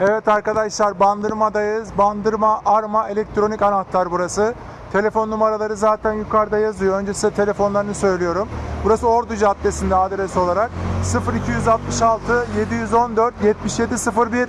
Evet arkadaşlar Bandırma'dayız. Bandırma Arma Elektronik Anahtar burası. Telefon numaraları zaten yukarıda yazıyor. Önce size telefonlarını söylüyorum. Burası Ordu Caddesi'nde adres olarak 0266 714 7701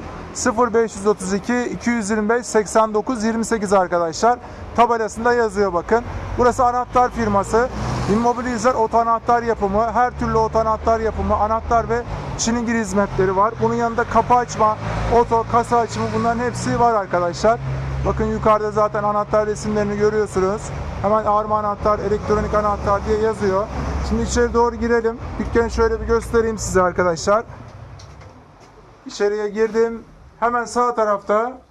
0532 225 89 28 arkadaşlar. Tabelasında yazıyor bakın. Burası anahtar firması. Immobilizer oto anahtar yapımı, her türlü oto anahtar yapımı, anahtar ve çilingir hizmetleri var. Bunun yanında kapı açma, oto, kasa açımı bunların hepsi var arkadaşlar. Bakın yukarıda zaten anahtar resimlerini görüyorsunuz. Hemen arma anahtar, elektronik anahtar diye yazıyor. Şimdi içeri doğru girelim. Dükkanı şöyle bir göstereyim size arkadaşlar. İçeriye girdim. Hemen sağ tarafta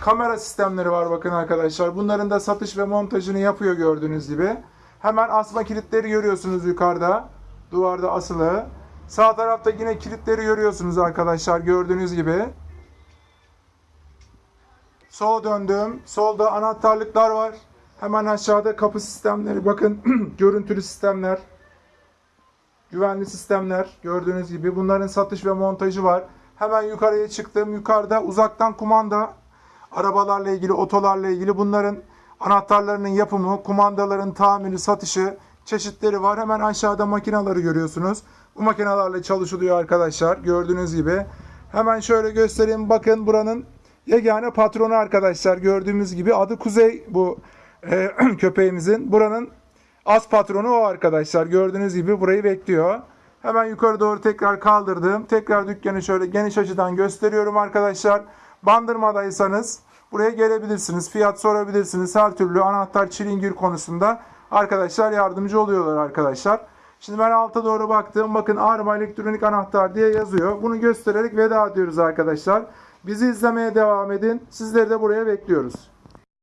kamera sistemleri var bakın arkadaşlar. Bunların da satış ve montajını yapıyor gördüğünüz gibi. Hemen asma kilitleri görüyorsunuz yukarıda. Duvarda asılı. Sağ tarafta yine kilitleri görüyorsunuz arkadaşlar gördüğünüz gibi. Sola döndüm. Solda anahtarlıklar var. Hemen aşağıda kapı sistemleri. Bakın görüntülü sistemler. Güvenli sistemler gördüğünüz gibi. Bunların satış ve montajı var. Hemen yukarıya çıktım. Yukarıda uzaktan kumanda arabalarla ilgili, otolarla ilgili bunların anahtarlarının yapımı, kumandaların tamiri, satışı çeşitleri var. Hemen aşağıda makineleri görüyorsunuz. Bu makinelerle çalışılıyor arkadaşlar. Gördüğünüz gibi. Hemen şöyle göstereyim. Bakın buranın yegane patronu arkadaşlar. Gördüğümüz gibi adı Kuzey bu e, köpeğimizin. Buranın az patronu o arkadaşlar. Gördüğünüz gibi burayı bekliyor. Hemen yukarı doğru tekrar kaldırdım. Tekrar dükkanı şöyle geniş açıdan gösteriyorum arkadaşlar. Bandırmadaysanız buraya gelebilirsiniz. Fiyat sorabilirsiniz. Her türlü anahtar çilingir konusunda arkadaşlar yardımcı oluyorlar arkadaşlar. Şimdi ben alta doğru baktım. Bakın Arma elektronik anahtar diye yazıyor. Bunu göstererek veda ediyoruz arkadaşlar. Bizi izlemeye devam edin. Sizleri de buraya bekliyoruz.